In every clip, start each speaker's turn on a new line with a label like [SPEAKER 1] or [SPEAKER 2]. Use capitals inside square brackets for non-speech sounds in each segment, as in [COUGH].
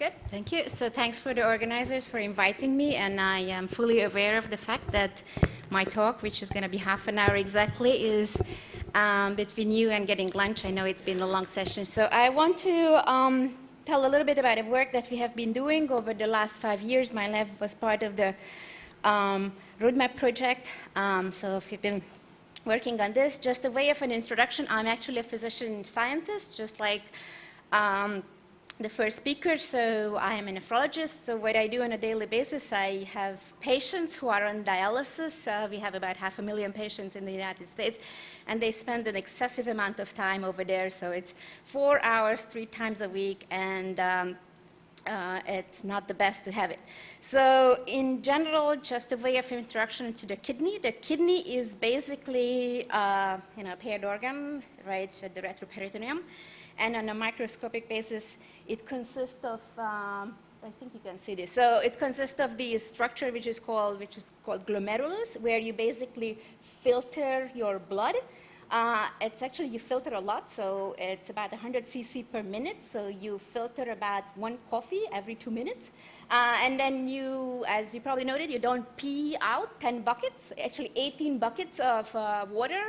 [SPEAKER 1] Good, thank you. So thanks for the organizers for inviting me, and I am fully aware of the fact that my talk, which is going to be half an hour exactly, is um, between you and getting lunch. I know it's been a long session. So I want to um, tell a little bit about the work that we have been doing over the last five years. My lab was part of the um, roadmap project. Um, so if you've been working on this, just a way of an introduction, I'm actually a physician scientist, just like um, the first speaker, so I am a nephrologist. So what I do on a daily basis, I have patients who are on dialysis. Uh, we have about half a million patients in the United States, and they spend an excessive amount of time over there. So it's four hours, three times a week, and um, uh, it's not the best to have it. So in general, just a way of introduction to the kidney. The kidney is basically uh, you know, a paired organ, right, at the retroperitoneum. And on a microscopic basis, it consists of, um, I think you can see this. So it consists of the structure which is called, which is called glomerulus, where you basically filter your blood. Uh, it's actually, you filter a lot, so it's about 100 cc per minute, so you filter about one coffee every two minutes. Uh, and then you, as you probably noted, you don't pee out 10 buckets, actually 18 buckets of uh, water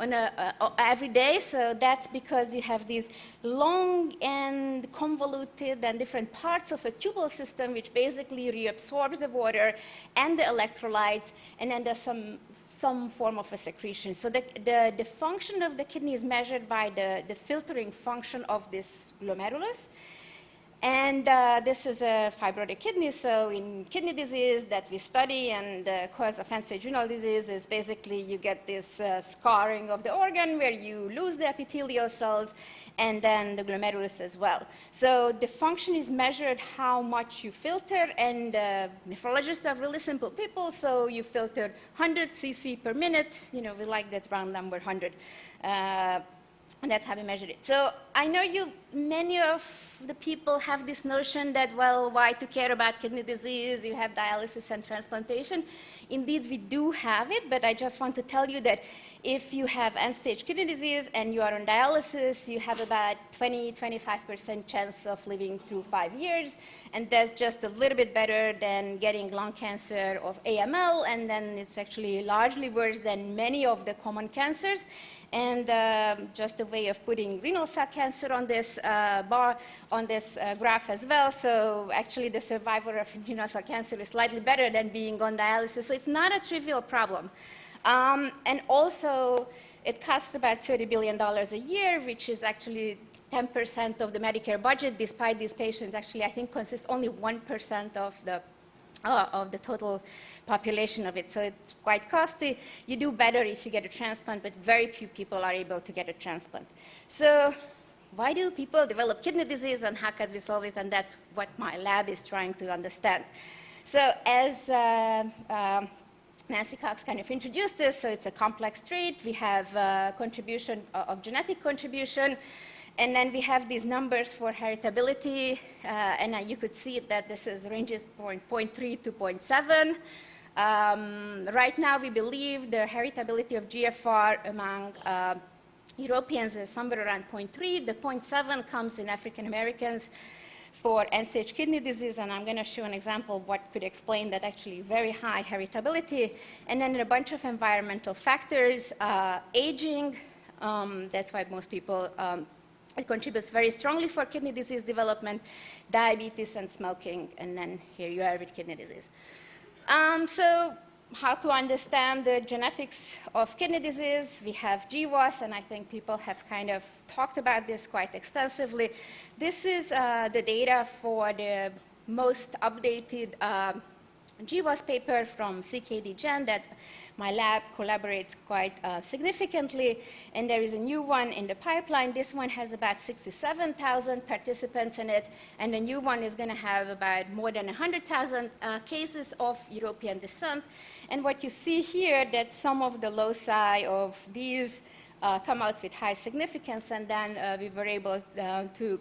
[SPEAKER 1] on a, uh, every day, so that's because you have these long and convoluted and different parts of a tubal system which basically reabsorbs the water and the electrolytes, and then there's some some form of a secretion. So the, the, the function of the kidney is measured by the, the filtering function of this glomerulus. And uh, this is a fibrotic kidney, so in kidney disease that we study and the cause of renal disease is basically you get this uh, scarring of the organ where you lose the epithelial cells and then the glomerulus as well. So the function is measured how much you filter and uh, nephrologists are really simple people, so you filter 100 cc per minute, you know, we like that round number 100. Uh, and that's how we measure it. So I know you, many of the people have this notion that, well, why to care about kidney disease? You have dialysis and transplantation. Indeed, we do have it, but I just want to tell you that if you have end-stage kidney disease and you are on dialysis, you have about 20, 25% chance of living through five years, and that's just a little bit better than getting lung cancer or AML, and then it's actually largely worse than many of the common cancers. And uh, just a way of putting renal cell cancer on this uh, bar, on this uh, graph as well. So actually the survivor of renal cell cancer is slightly better than being on dialysis. So it's not a trivial problem. Um, and also, it costs about $30 billion a year, which is actually 10% of the Medicare budget, despite these patients actually, I think, consist only 1% of the, uh, of the total population of it. So it's quite costly. You do better if you get a transplant, but very few people are able to get a transplant. So why do people develop kidney disease and how can we solve it? And that's what my lab is trying to understand. So as uh, um, Nancy Cox kind of introduced this, so it's a complex trait. We have uh, contribution uh, of genetic contribution, and then we have these numbers for heritability, uh, and uh, you could see that this is ranges point, 0.3 to 0.7. Um, right now, we believe the heritability of GFR among uh, Europeans is somewhere around 0.3. The 0.7 comes in African Americans for end-stage kidney disease, and I'm going to show an example of what could explain that actually very high heritability. And then a bunch of environmental factors, uh, aging, um, that's why most people, um, it contributes very strongly for kidney disease development, diabetes and smoking, and then here you are with kidney disease. Um, so how to understand the genetics of kidney disease. We have GWAS, and I think people have kind of talked about this quite extensively. This is uh, the data for the most updated uh, GWAS paper from CKDGen that my lab collaborates quite uh, significantly, and there is a new one in the pipeline. This one has about 67,000 participants in it, and the new one is going to have about more than 100,000 uh, cases of European descent. And what you see here, that some of the loci of these uh, come out with high significance, and then uh, we were able uh, to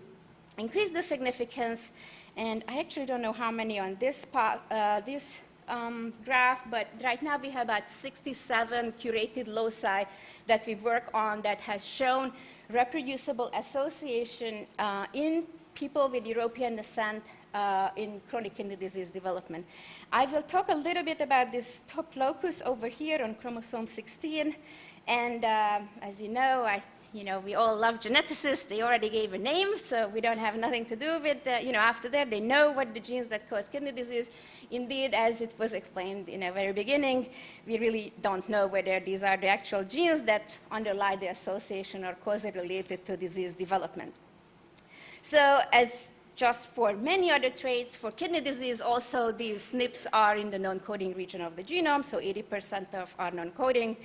[SPEAKER 1] increase the significance. And I actually don't know how many on this, part, uh, this um, graph, but right now we have about 67 curated loci that we work on that has shown reproducible association uh, in people with European descent uh, in chronic kidney disease development. I will talk a little bit about this top locus over here on chromosome 16. And uh, as you know, I you know, we all love geneticists. They already gave a name, so we don't have nothing to do with, you know, after that, they know what the genes that cause kidney disease. Indeed, as it was explained in the very beginning, we really don't know whether these are the actual genes that underlie the association or cause it related to disease development. So as just for many other traits, for kidney disease, also these SNPs are in the non-coding region of the genome, so 80% of are non-coding.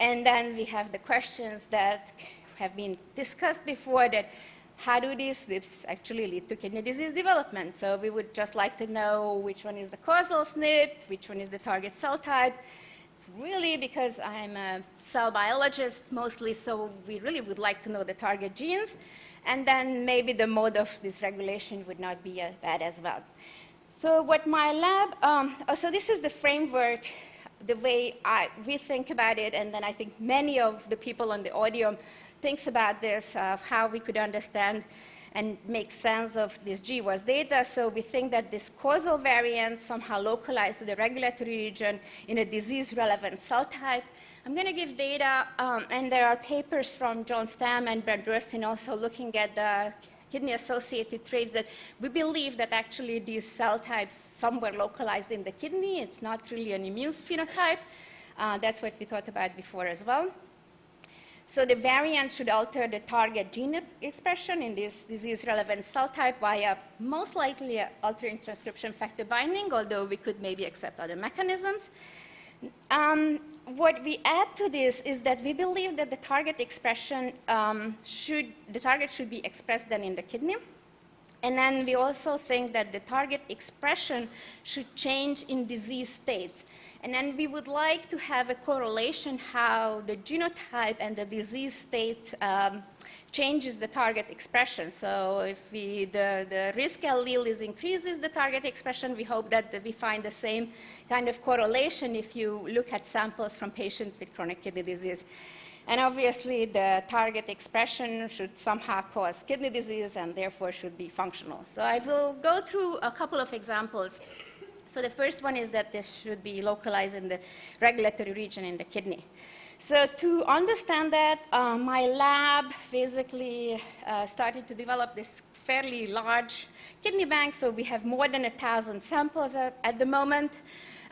[SPEAKER 1] And then we have the questions that have been discussed before that how do these SNPs actually lead to kidney disease development? So we would just like to know which one is the causal SNP, which one is the target cell type. Really, because I'm a cell biologist mostly, so we really would like to know the target genes. And then maybe the mode of dysregulation would not be uh, bad as well. So what my lab, um, oh, so this is the framework the way I, we think about it, and then I think many of the people on the audium thinks about this, of how we could understand and make sense of this GWAS data. So we think that this causal variant somehow localized to the regulatory region in a disease-relevant cell type. I'm going to give data, um, and there are papers from John Stamm and Brent Rösten also looking at the kidney-associated traits that we believe that actually these cell types somewhere localized in the kidney. It's not really an immune phenotype. Uh, that's what we thought about before as well. So the variant should alter the target gene expression in this disease-relevant cell type via most likely altering transcription factor binding, although we could maybe accept other mechanisms. Um, what we add to this is that we believe that the target expression um, should, the target should be expressed then in the kidney. And then we also think that the target expression should change in disease states. And then we would like to have a correlation how the genotype and the disease state um, changes the target expression. So if we, the, the risk allele is increases the target expression, we hope that we find the same kind of correlation if you look at samples from patients with chronic kidney disease. And obviously, the target expression should somehow cause kidney disease and therefore should be functional. So I will go through a couple of examples so the first one is that this should be localized in the regulatory region in the kidney. So to understand that, uh, my lab basically uh, started to develop this fairly large kidney bank. So we have more than 1,000 samples at, at, the moment,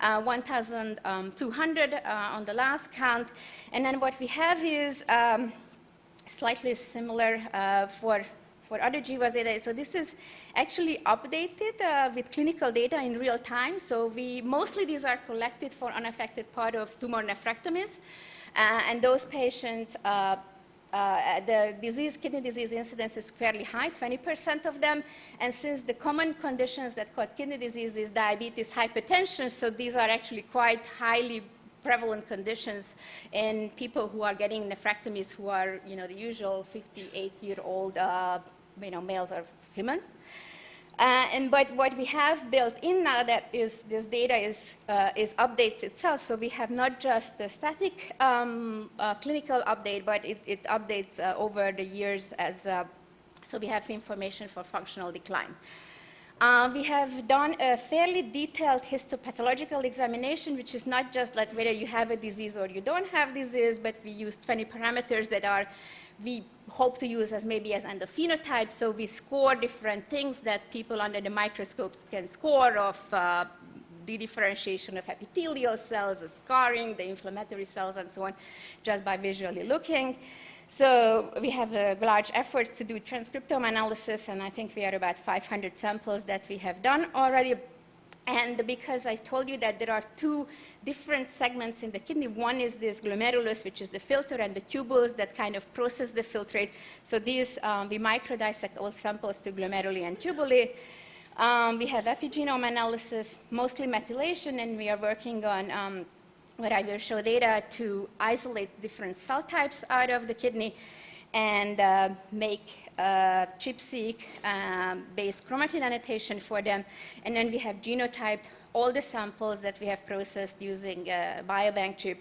[SPEAKER 1] uh, 1,200 uh, on the last count. And then what we have is um, slightly similar uh, for for other GWAS data. So this is actually updated uh, with clinical data in real time. So we, mostly these are collected for unaffected part of tumor nephrectomies. Uh, and those patients, uh, uh the disease, kidney disease incidence is fairly high, 20% of them. And since the common conditions that cause kidney disease is diabetes, hypertension, so these are actually quite highly prevalent conditions in people who are getting nephrectomies who are, you know, the usual 58-year-old uh, you know, males or females. Uh, and but what we have built in now that is this data is, uh, is updates itself. So we have not just the static um, uh, clinical update, but it, it updates uh, over the years as, uh, so we have information for functional decline. Uh, we have done a fairly detailed histopathological examination, which is not just like whether you have a disease or you don't have disease, but we use 20 parameters that are we hope to use as maybe as endophenotypes. So we score different things that people under the microscopes can score of uh, the differentiation of epithelial cells, the scarring, the inflammatory cells, and so on, just by visually looking. So we have uh, large efforts to do transcriptome analysis, and I think we are about 500 samples that we have done already. And because I told you that there are two different segments in the kidney, one is this glomerulus, which is the filter, and the tubules that kind of process the filtrate. So these, um, we microdissect all samples to glomeruli and tubuli. Um, we have epigenome analysis, mostly methylation, and we are working on um, what I will show data to isolate different cell types out of the kidney and uh, make uh, ChIP-seq um, based chromatin annotation for them. And then we have genotyped all the samples that we have processed using uh, biobank chip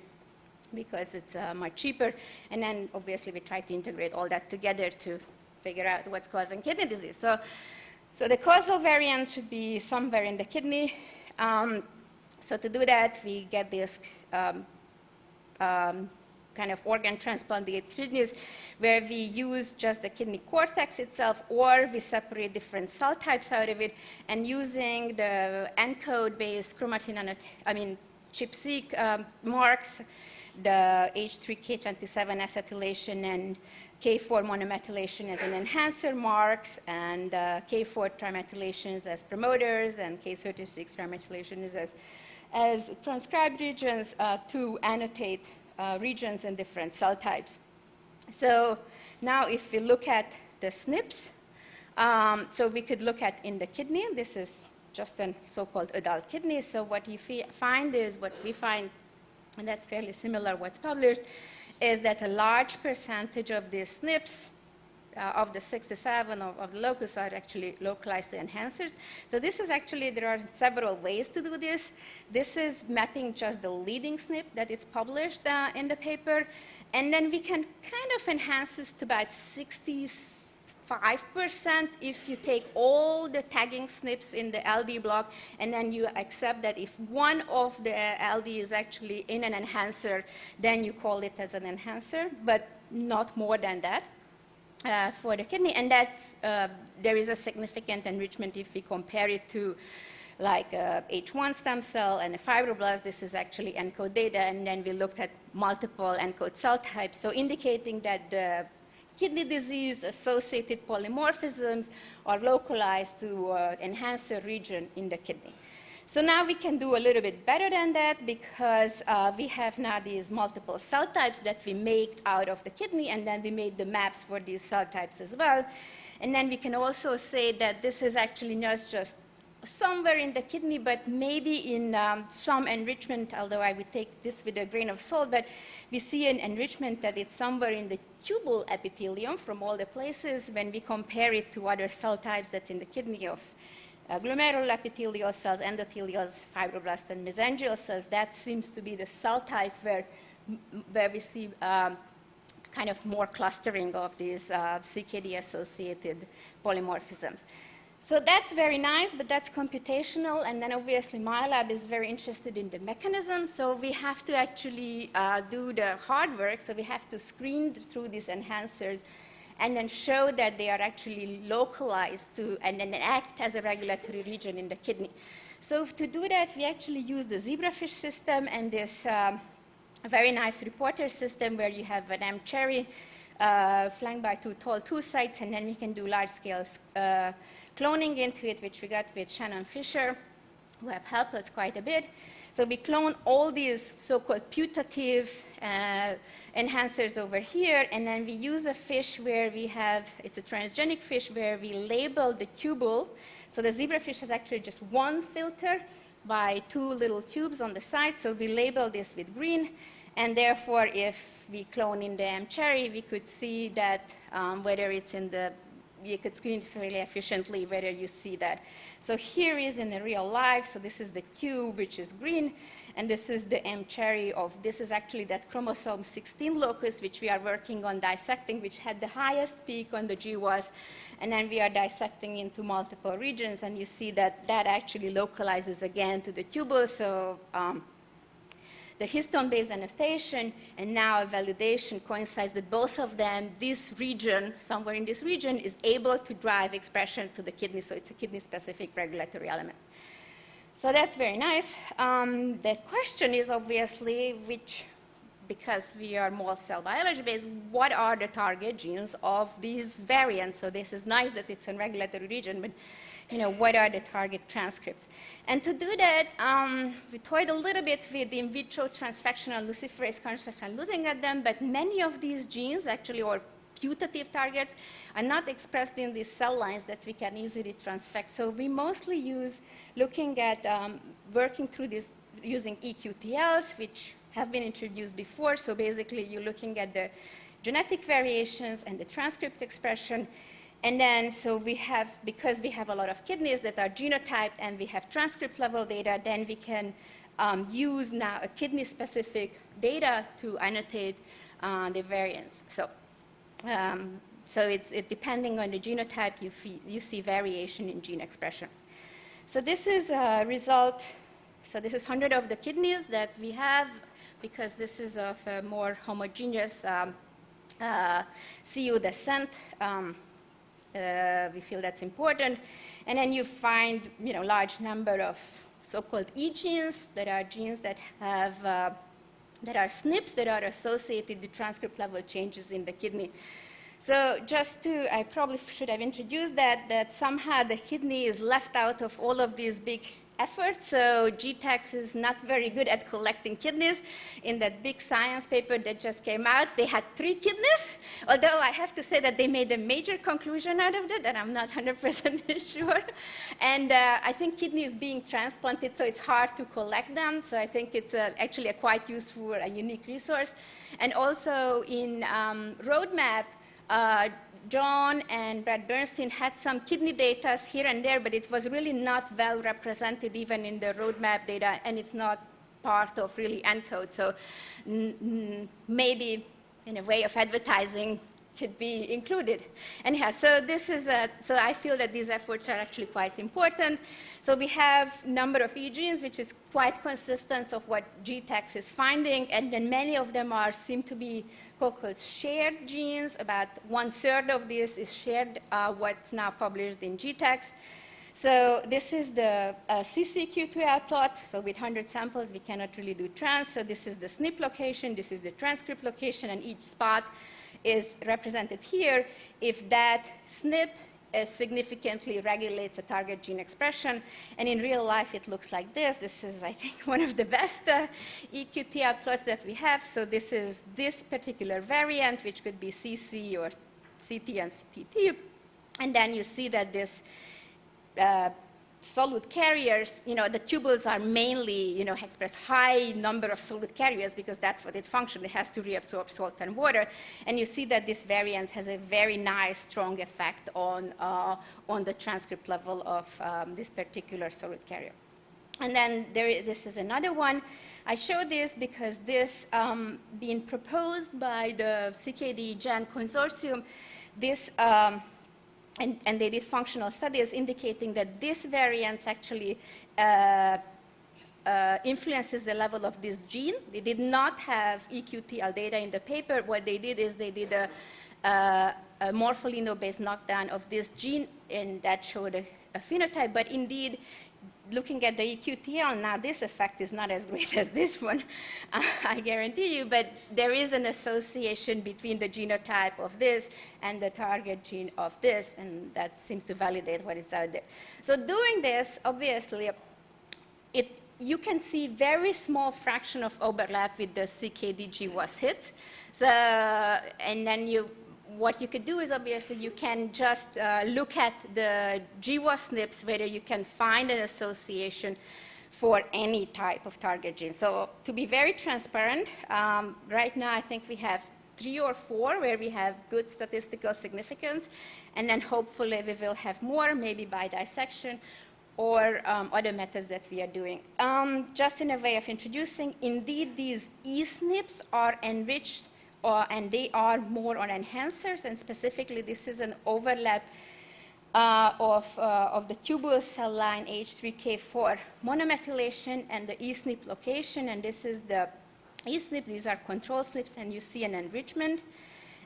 [SPEAKER 1] because it's uh, much cheaper. And then obviously we try to integrate all that together to figure out what's causing kidney disease. So, so the causal variant should be somewhere in the kidney. Um, so to do that, we get this um, um, kind of organ transplant kidneys where we use just the kidney cortex itself or we separate different cell types out of it and using the ENCODE-based chromatin, I mean, ChIP-seq um, marks, the H3K27 acetylation and K4 monomethylation as an enhancer marks, and uh, K4 trimethylations as promoters, and K36 trimethylations as, as transcribed regions uh, to annotate uh, regions in different cell types. So now if we look at the SNPs, um, so we could look at in the kidney, this is just a so-called adult kidney, so what you find is, what we find, and that's fairly similar what's published, is that a large percentage of these SNPs uh, of the 67 of, of, the locus are actually localized to enhancers. So this is actually, there are several ways to do this. This is mapping just the leading SNP that is published uh, in the paper. And then we can kind of enhance this to about 60, 5% if you take all the tagging SNPs in the LD block and then you accept that if one of the LD is actually in an enhancer, then you call it as an enhancer, but not more than that. Uh, for the kidney, and that's, uh, there is a significant enrichment if we compare it to like a H1 stem cell and a fibroblast. This is actually ENCODE data, and then we looked at multiple ENCODE cell types, so indicating that the kidney disease associated polymorphisms are localized to uh, enhancer region in the kidney. So now we can do a little bit better than that because uh, we have now these multiple cell types that we made out of the kidney and then we made the maps for these cell types as well. And then we can also say that this is actually not just somewhere in the kidney, but maybe in um, some enrichment, although I would take this with a grain of salt, but we see an enrichment that it's somewhere in the tubule epithelium from all the places when we compare it to other cell types that's in the kidney of uh, glomerular epithelial cells, endothelial fibroblasts, and mesangial cells, that seems to be the cell type where, where we see um, kind of more clustering of these uh, CKD-associated polymorphisms. So that's very nice, but that's computational, and then obviously my lab is very interested in the mechanism, so we have to actually uh, do the hard work, so we have to screen through these enhancers and then show that they are actually localized to and then act as a regulatory region in the kidney. So to do that, we actually use the zebrafish system and this um, very nice reporter system where you have an mCherry uh, flanked by two Tol2 sites, and then we can do large-scale uh, cloning into it, which we got with Shannon Fisher, who have helped us quite a bit. So we clone all these so-called putative uh, enhancers over here, and then we use a fish where we have, it's a transgenic fish where we label the tubule. So the zebrafish has actually just one filter by two little tubes on the side, so we label this with green, and therefore if we clone in the mCherry, we could see that um, whether it's in the you could screen fairly efficiently whether you see that. So here is in the real life, so this is the tube, which is green, and this is the mCherry of, this is actually that chromosome 16 locus, which we are working on dissecting, which had the highest peak on the GWAS, and then we are dissecting into multiple regions, and you see that that actually localizes again to the tubule, so um, the histone-based annotation and now a validation coincides that both of them, this region, somewhere in this region, is able to drive expression to the kidney, so it's a kidney-specific regulatory element. So that's very nice. Um, the question is obviously which, because we are more cell biology based, what are the target genes of these variants? So this is nice that it's a regulatory region, but you know, what are the target transcripts? And to do that, um, we toyed a little bit with the in vitro transfectional luciferase construct and looking at them, but many of these genes actually, or putative targets, are not expressed in these cell lines that we can easily transfect. So we mostly use looking at um, working through this using EQTLs, which have been introduced before. So basically, you're looking at the genetic variations and the transcript expression, and then, so we have, because we have a lot of kidneys that are genotyped and we have transcript level data, then we can um, use now a kidney-specific data to annotate uh, the variants. So um, so it's it, depending on the genotype, you, you see variation in gene expression. So this is a result, so this is 100 of the kidneys that we have because this is of a more homogeneous um, uh, CU descent. Um, uh, we feel that's important. And then you find, you know, large number of so-called E genes that are genes that have, uh, that are SNPs that are associated with transcript level changes in the kidney. So just to, I probably should have introduced that, that somehow the kidney is left out of all of these big effort. So GTEx is not very good at collecting kidneys. In that big science paper that just came out, they had three kidneys. Although I have to say that they made a major conclusion out of that, and I'm not [LAUGHS] 100% sure. And uh, I think kidneys being transplanted, so it's hard to collect them. So I think it's a, actually a quite useful, a unique resource. And also in um, Roadmap, uh, John and Brad Bernstein had some kidney data here and there, but it was really not well represented even in the roadmap data, and it's not part of really ENCODE. So maybe in a way of advertising, could be included. Anyhow, so this is a, so I feel that these efforts are actually quite important. So we have number of E genes, which is quite consistent of what GTEx is finding, and then many of them are seem to be called shared genes. About one third of this is shared, uh, what's now published in GTEx. So this is the uh, cis-eQTL plot. So with 100 samples, we cannot really do trans. So this is the SNP location, this is the transcript location, and each spot is represented here if that SNP uh, significantly regulates a target gene expression. And in real life, it looks like this. This is, I think, [LAUGHS] one of the best uh, plots that we have. So this is this particular variant, which could be CC or CT and CTT. And then you see that this uh, solute carriers, you know, the tubules are mainly, you know, express high number of solute carriers because that's what it functions. It has to reabsorb salt and water. And you see that this variant has a very nice, strong effect on, uh, on the transcript level of um, this particular solute carrier. And then there, this is another one. I show this because this um, being proposed by the CKDGen consortium, this um, and, and, they did functional studies indicating that this variant actually uh, uh, influences the level of this gene. They did not have EQTL data in the paper. What they did is they did a, uh, a morpholino-based knockdown of this gene, and that showed a, a phenotype. But indeed, looking at the EQTL, now this effect is not as great [LAUGHS] as this one, [LAUGHS] I guarantee you, but there is an association between the genotype of this and the target gene of this, and that seems to validate what is out there. So doing this, obviously, it, you can see very small fraction of overlap with the CKD GWAS hit. So, and then you what you could do is obviously you can just uh, look at the GWAS SNPs, whether you can find an association for any type of target gene. So to be very transparent, um, right now I think we have three or four where we have good statistical significance, and then hopefully we will have more, maybe by dissection, or um, other methods that we are doing. Um, just in a way of introducing, indeed these e-SNPs are enriched uh, and they are more on enhancers, and specifically this is an overlap uh, of, uh, of the tubule cell line H3K4 monomethylation and the eSNP location, and this is the eSNP, these are control SNPs, and you see an enrichment.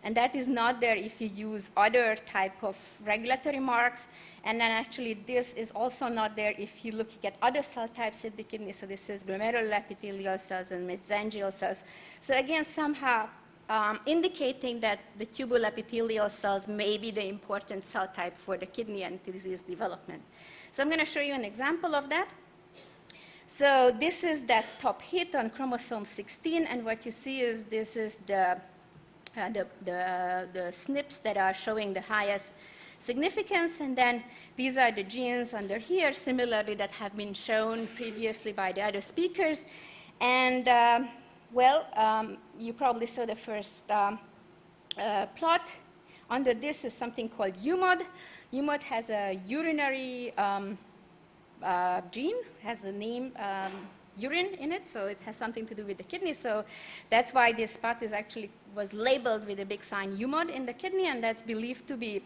[SPEAKER 1] And that is not there if you use other type of regulatory marks. And then actually this is also not there if you look at other cell types in the kidney. So this is glomerular epithelial cells and mesangial cells. So again, somehow um, indicating that the tubule epithelial cells may be the important cell type for the kidney and disease development. So I'm going to show you an example of that. So this is that top hit on chromosome 16, and what you see is this is the, uh, the, the, the SNPs that are showing the highest significance, and then these are the genes under here, similarly that have been shown previously by the other speakers. And uh, well, um, you probably saw the first um, uh, plot. Under this is something called UMOD. UMOD has a urinary um, uh, gene, has the name um, urine in it, so it has something to do with the kidney. So that's why this spot is actually was labeled with a big sign UMOD in the kidney, and that's believed to be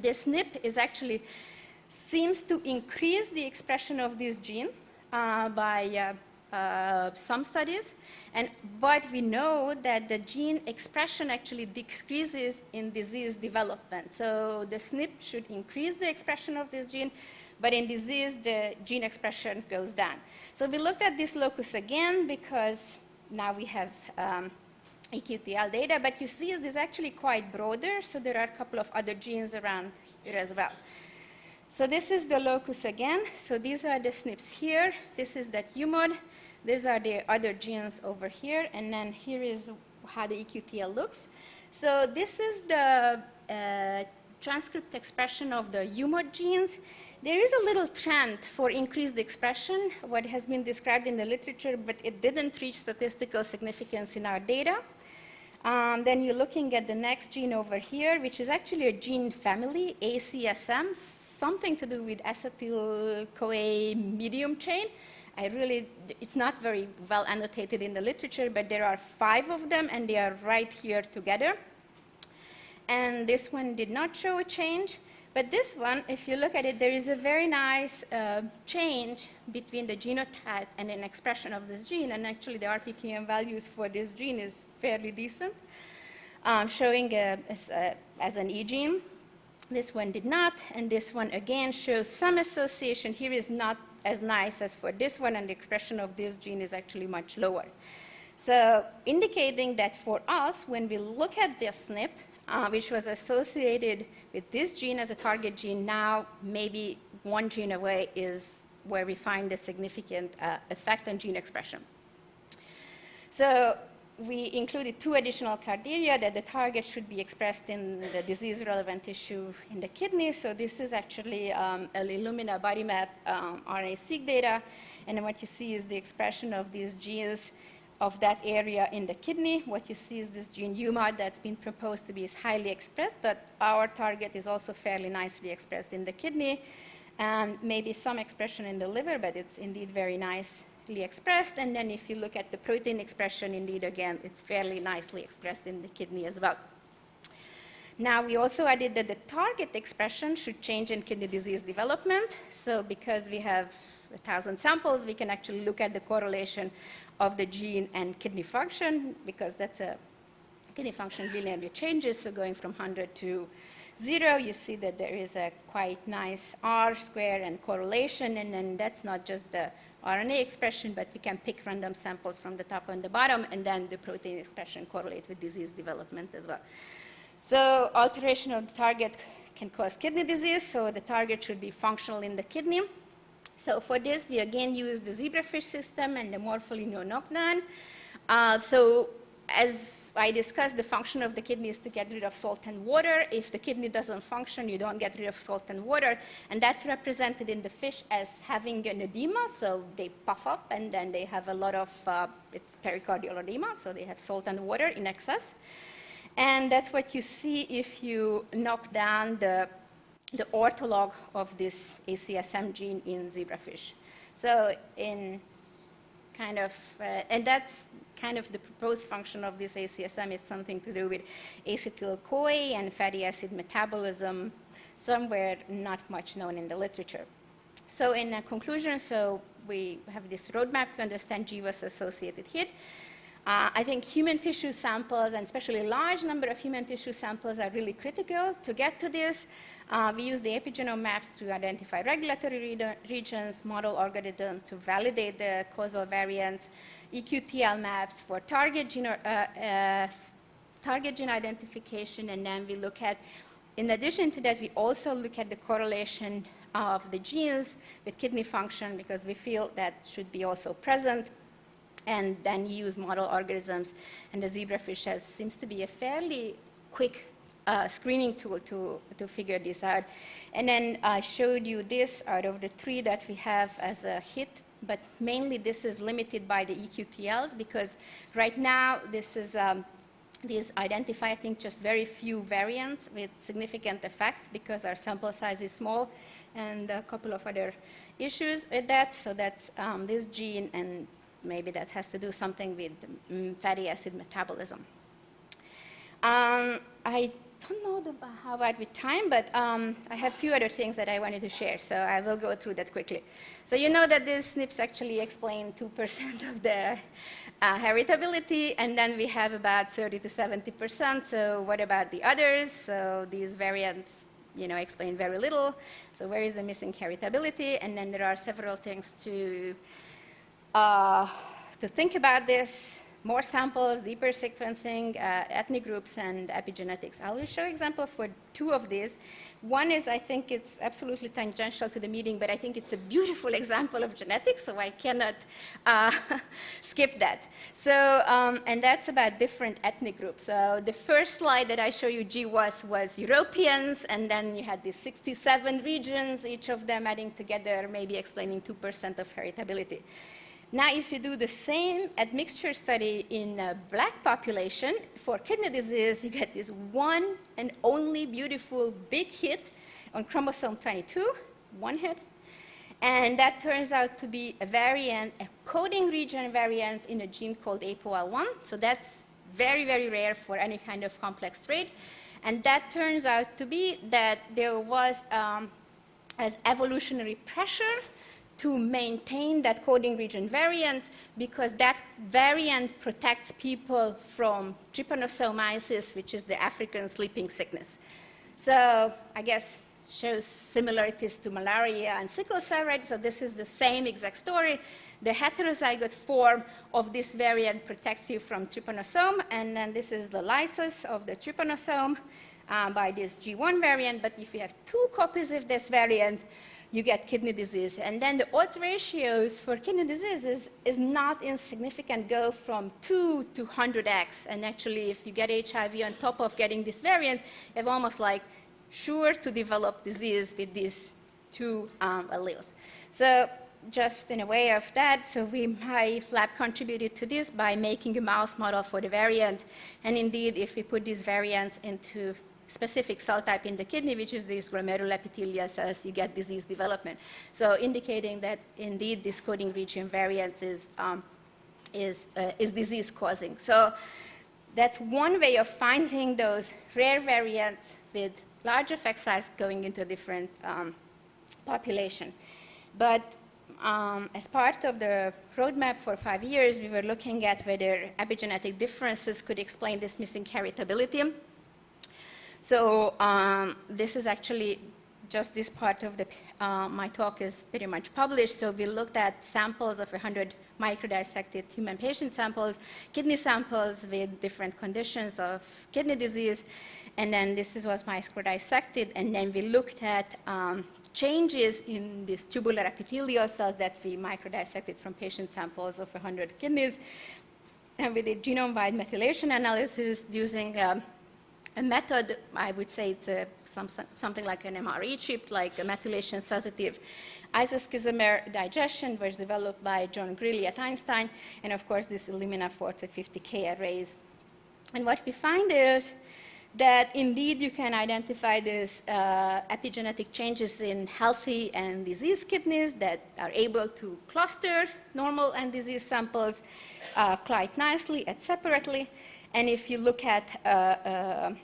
[SPEAKER 1] this SNP is actually seems to increase the expression of this gene uh, by uh, some studies. And, but we know that the gene expression actually decreases in disease development. So the SNP should increase the expression of this gene, but in disease, the gene expression goes down. So we looked at this locus again because now we have um, EQTL data, but you see this is actually quite broader, so there are a couple of other genes around here as well. So this is the locus again. So these are the SNPs here. This is that UMOD. These are the other genes over here. And then here is how the EQTL looks. So this is the uh, transcript expression of the UMOD genes. There is a little trend for increased expression, what has been described in the literature, but it didn't reach statistical significance in our data. Um, then you're looking at the next gene over here, which is actually a gene family, ACSM, something to do with acetyl-CoA medium chain. I really, it's not very well annotated in the literature, but there are five of them, and they are right here together. And this one did not show a change. But this one, if you look at it, there is a very nice uh, change between the genotype and an expression of this gene. And actually, the RPKM values for this gene is fairly decent, um, showing a, as, a, as an E gene. This one did not, and this one again shows some association. Here is not as nice as for this one, and the expression of this gene is actually much lower. So indicating that for us, when we look at this SNP, uh, which was associated with this gene as a target gene, now maybe one gene away is where we find the significant uh, effect on gene expression. So we included two additional criteria that the target should be expressed in the disease-relevant tissue in the kidney. So this is actually um, a Illumina body map um, RNA-seq data. And what you see is the expression of these genes of that area in the kidney. What you see is this gene UMOD that's been proposed to be is highly expressed, but our target is also fairly nicely expressed in the kidney. And maybe some expression in the liver, but it's indeed very nice expressed. And then if you look at the protein expression, indeed, again, it's fairly nicely expressed in the kidney as well. Now, we also added that the target expression should change in kidney disease development. So because we have 1,000 samples, we can actually look at the correlation of the gene and kidney function, because that's a kidney function linearly changes. So going from 100 to 0, you see that there is a quite nice R square and correlation. And then that's not just the RNA expression, but we can pick random samples from the top and the bottom, and then the protein expression correlate with disease development as well. So alteration of the target can cause kidney disease, so the target should be functional in the kidney. So for this, we again use the zebrafish system and the morpholino knockdown. Uh, so as I discussed the function of the kidney is to get rid of salt and water. If the kidney doesn't function, you don't get rid of salt and water. And that's represented in the fish as having an edema. So they puff up and then they have a lot of, uh, it's pericardial edema. So they have salt and water in excess. And that's what you see if you knock down the, the ortholog of this ACSM gene in zebrafish. So in kind of, uh, and that's kind of the proposed function of this ACSM is something to do with acetyl-CoA and fatty acid metabolism, somewhere not much known in the literature. So in conclusion, so we have this roadmap to understand GWAS-associated hit. Uh, I think human tissue samples, and especially a large number of human tissue samples, are really critical to get to this. Uh, we use the epigenome maps to identify regulatory re regions, model organisms to validate the causal variants, EQTL maps for target gene, uh, uh, target gene identification, and then we look at, in addition to that, we also look at the correlation of the genes with kidney function because we feel that should be also present and then use model organisms. And the zebrafish has, seems to be a fairly quick uh, screening tool to, to figure this out. And then I showed you this out of the three that we have as a hit, but mainly this is limited by the EQTLs because right now this is um, these identify, I think, just very few variants with significant effect because our sample size is small. and a couple of other issues with that. So that's um, this gene, and maybe that has to do something with um, fatty acid metabolism. Um, I don't know the, how about with time, but um, I have a few other things that I wanted to share, so I will go through that quickly. So you know that these SNPs actually explain 2% [LAUGHS] of the uh, heritability, and then we have about 30 to 70%. So what about the others? So these variants, you know, explain very little. So where is the missing heritability? And then there are several things to, uh, to think about this more samples, deeper sequencing, uh, ethnic groups, and epigenetics. I will show example for two of these. One is, I think it's absolutely tangential to the meeting, but I think it's a beautiful [LAUGHS] example of genetics, so I cannot uh, [LAUGHS] skip that. So, um, and that's about different ethnic groups. So the first slide that I show you, GWAS, was Europeans, and then you had these 67 regions, each of them adding together, maybe explaining 2% of heritability. Now, if you do the same admixture study in a black population for kidney disease, you get this one and only beautiful big hit on chromosome 22, one hit. And that turns out to be a variant, a coding region variant in a gene called APOL1. So that's very, very rare for any kind of complex trait. And that turns out to be that there was um, as evolutionary pressure to maintain that coding region variant because that variant protects people from trypanosomiasis, which is the African sleeping sickness. So I guess shows similarities to malaria and sickle cell, right? So this is the same exact story. The heterozygote form of this variant protects you from trypanosome, and then this is the lysis of the trypanosome um, by this G1 variant, but if you have two copies of this variant, you get kidney disease. And then the odds ratios for kidney disease is, is not insignificant, go from 2 to 100x. And actually, if you get HIV on top of getting this variant, you have almost like sure to develop disease with these two um, alleles. So just in a way of that, so we, my lab contributed to this by making a mouse model for the variant. And indeed, if we put these variants into specific cell type in the kidney, which is these glomeruloepithelial cells, you get disease development. So indicating that indeed this coding region variance is, um, is, uh, is disease causing. So that's one way of finding those rare variants with large effect size going into a different um, population. But um, as part of the roadmap for five years, we were looking at whether epigenetic differences could explain this missing heritability. So um, this is actually just this part of the, uh, my talk is pretty much published. So we looked at samples of 100 microdissected human patient samples, kidney samples with different conditions of kidney disease. And then this is, was microdissected. And then we looked at um, changes in these tubular epithelial cells that we microdissected from patient samples of 100 kidneys. And we did genome-wide methylation analysis using um, a method, I would say it's a, some, something like an MRE chip, like a methylation sensitive isoschizomere digestion was developed by John Greally at Einstein, and of course this Illumina 4050K arrays. And what we find is that indeed you can identify these uh, epigenetic changes in healthy and diseased kidneys that are able to cluster normal and diseased samples uh, quite nicely and separately. And if you look at uh, uh,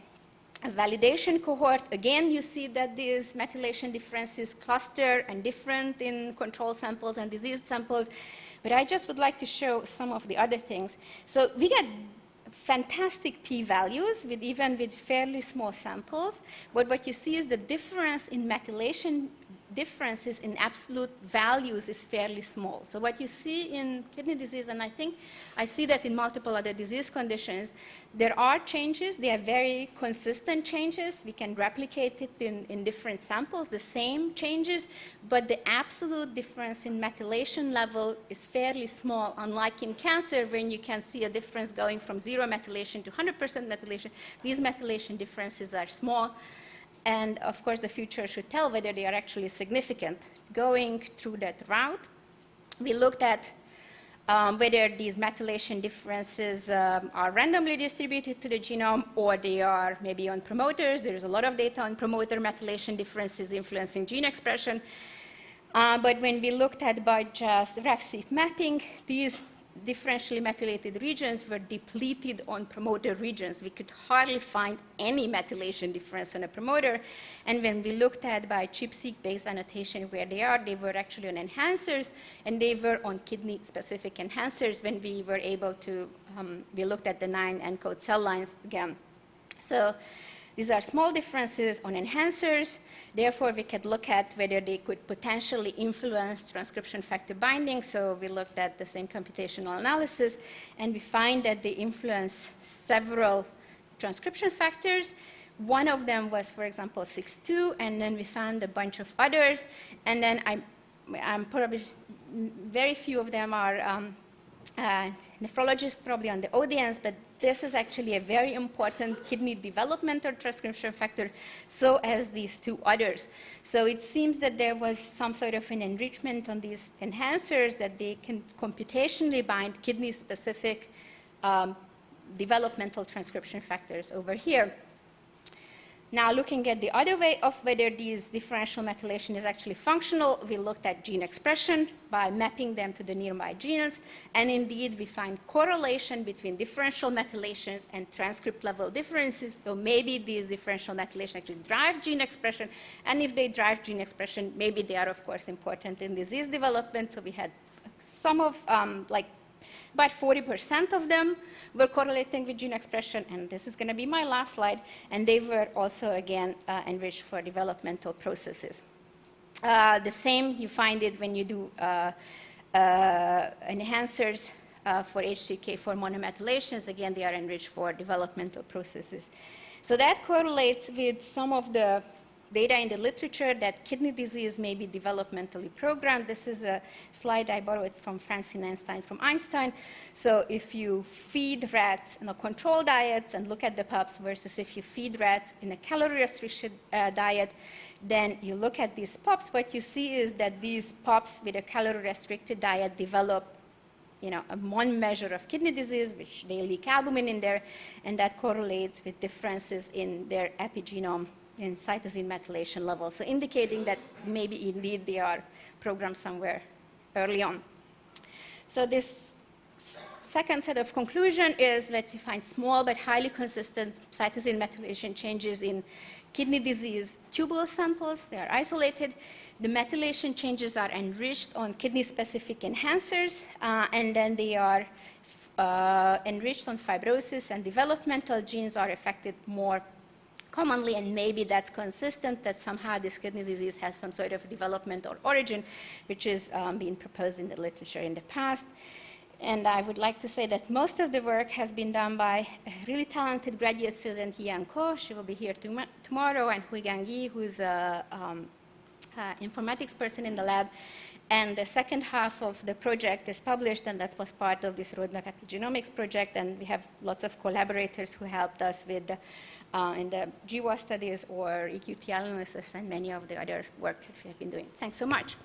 [SPEAKER 1] a validation cohort, again, you see that these methylation differences cluster and different in control samples and disease samples. But I just would like to show some of the other things. So we get fantastic p-values with even with fairly small samples. But what you see is the difference in methylation differences in absolute values is fairly small. So what you see in kidney disease, and I think I see that in multiple other disease conditions, there are changes. They are very consistent changes. We can replicate it in, in different samples, the same changes, but the absolute difference in methylation level is fairly small, unlike in cancer when you can see a difference going from zero methylation to 100% methylation. These methylation differences are small. And of course, the future should tell whether they are actually significant. Going through that route, we looked at um, whether these methylation differences um, are randomly distributed to the genome or they are maybe on promoters. There's a lot of data on promoter methylation differences influencing gene expression. Uh, but when we looked at by just RefSeq mapping, these differentially methylated regions were depleted on promoter regions. We could hardly find any methylation difference on a promoter. And when we looked at by ChIP-seq-based annotation where they are, they were actually on enhancers, and they were on kidney-specific enhancers when we were able to, um, we looked at the nine ENCODE cell lines again. So these are small differences on enhancers. Therefore, we could look at whether they could potentially influence transcription factor binding. So we looked at the same computational analysis, and we find that they influence several transcription factors. One of them was, for example, SIX2, and then we found a bunch of others. And then I, I'm probably, very few of them are um, uh, nephrologists probably on the audience, but this is actually a very important kidney developmental transcription factor, so as these two others. So it seems that there was some sort of an enrichment on these enhancers that they can computationally bind kidney-specific um, developmental transcription factors over here. Now, looking at the other way of whether these differential methylation is actually functional, we looked at gene expression by mapping them to the nearby genes. And indeed, we find correlation between differential methylations and transcript level differences. So maybe these differential methylation actually drive gene expression. And if they drive gene expression, maybe they are, of course, important in disease development. So we had some of um, like about 40% of them were correlating with gene expression, and this is going to be my last slide, and they were also, again, uh, enriched for developmental processes. Uh, the same, you find it when you do uh, uh enhancers uh, for H3K4 monomethylations. Again, they are enriched for developmental processes. So that correlates with some of the data in the literature that kidney disease may be developmentally programmed. This is a slide I borrowed from Francine Einstein from Einstein. So if you feed rats in a controlled diet and look at the pups versus if you feed rats in a calorie-restricted uh, diet, then you look at these pups, what you see is that these pups with a calorie-restricted diet develop you know, one measure of kidney disease, which they leak albumin in there, and that correlates with differences in their epigenome in cytosine methylation level, so indicating that maybe indeed they are programmed somewhere early on. So this second set of conclusion is that we find small but highly consistent cytosine methylation changes in kidney disease tubule samples. They are isolated. The methylation changes are enriched on kidney-specific enhancers, uh, and then they are uh, enriched on fibrosis and developmental genes are affected more commonly, and maybe that's consistent that somehow this kidney disease has some sort of developmental origin, which is um, being proposed in the literature in the past. And I would like to say that most of the work has been done by a really talented graduate student, Yi-An Ko. She will be here tom tomorrow, and Huigang Yi, who's a um, uh, informatics person in the lab. And the second half of the project is published, and that was part of this Roadmap Epigenomics project. And we have lots of collaborators who helped us with the uh, in the GWAS studies or EQT analysis and many of the other work that we have been doing. Thanks so much.